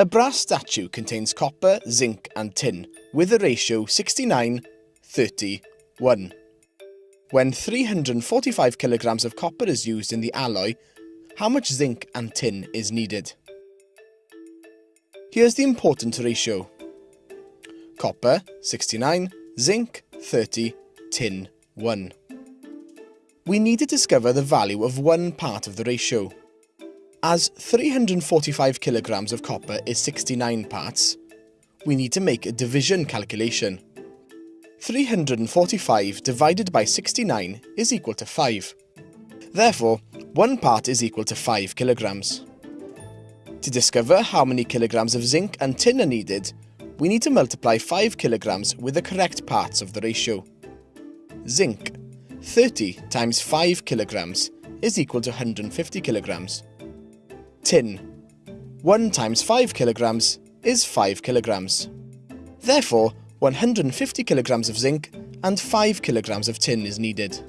A brass statue contains copper, zinc and tin with a ratio 69, 30, 1. When 345 kilograms of copper is used in the alloy, how much zinc and tin is needed? Here's the important ratio. Copper, 69, zinc, 30, tin, 1. We need to discover the value of one part of the ratio. As 345 kilograms of copper is 69 parts, we need to make a division calculation. 345 divided by 69 is equal to 5. Therefore, one part is equal to 5 kilograms. To discover how many kilograms of zinc and tin are needed, we need to multiply 5 kilograms with the correct parts of the ratio. Zinc, 30 times 5 kilograms is equal to 150 kilograms. Tin, 1 times 5 kilograms is 5 kilograms. Therefore, 150 kilograms of zinc and 5 kilograms of tin is needed.